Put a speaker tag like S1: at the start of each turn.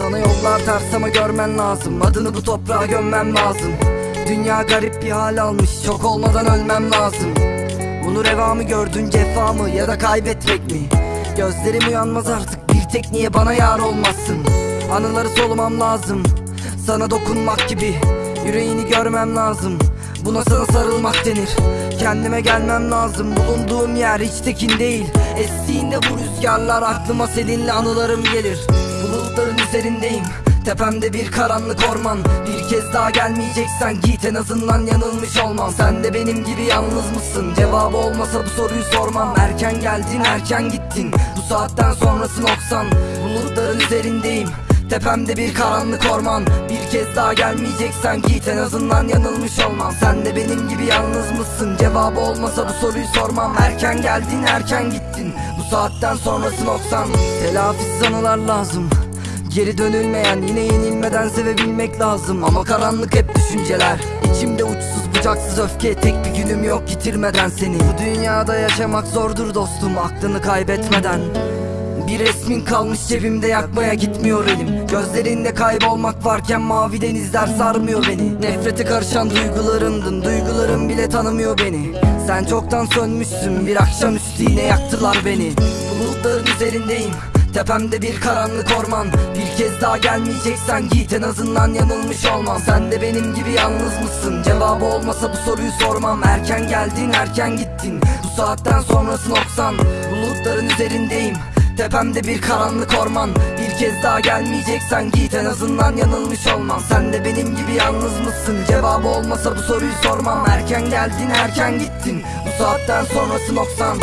S1: Yollar ters ama görmen lazım? Adını bu toprağa gömmem lazım. Dünya garip bir hal almış Çok olmadan ölmem lazım. Bunu reva mı gördün cefa mı ya da kaybetmek mi? Gözlerim uyanmaz artık bir tek niye bana yar olmazsın? Anıları solumam lazım Sana dokunmak gibi. Yüreğini görmem lazım Buna sana sarılmak denir. Kendime gelmem lazım Bulunduğum yer hiç tekin değil. Estiğinde bu rüzgarlar aklıma seninle anılarım gelir Bulutların üzerindeyim. Tepemde bir karanlık orman. Bir kez daha gelmeyeceksen git. En azından yanılmış olmam. Sen de benim gibi yalnız mısın? Cevabı olmasa bu soruyu sormam. Erken geldin erken gittin. Bu saatten sonrası noksan. Bulutların üzerindeyim. Tepemde bir karanlık orman. Bir kez daha gelmeyeceksen git. En azından yanılmış olmam. Sen de benim gibi yalnız mısın? Cevabı olmasa bu soruyu sormam. Erken geldin erken gittin. Bu saatten sonrası noksan. Telafisiz anılar lazım Geri dönülmeyen yine yenilmeden sevebilmek lazım. Ama karanlık hep düşünceler. İçimde uçsuz bucaksız öfke. Tek bir günüm yok yitirmeden seni. Bu dünyada yaşamak zordur dostum Aklını kaybetmeden. Bir resmin kalmış cebimde yakmaya gitmiyor elim. Gözlerinde kaybolmak varken mavi denizler sarmıyor beni. Nefrete karışan duygularımdın Duygularım bile tanımıyor beni. Sen çoktan sönmüşsün bir akşamüstü yine yaktılar beni. Bulutların üzerindeyim Tepemde bir karanlık orman. Bir kez daha gelmeyeceksen git. En azından yanılmış olmam. Sen de benim gibi yalnız mısın? Cevabı olmasa bu soruyu sormam. Erken geldin erken gittin. Bu saatten sonrası noksan. Bulutların üzerindeyim. Tepemde bir karanlık orman. Bir kez daha gelmeyeceksen git. En azından yanılmış olmam. Sen de benim gibi yalnız mısın? Cevabı olmasa bu soruyu sormam. Erken geldin erken gittin. Bu saatten sonrası noksan